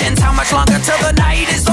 How much longer till the night is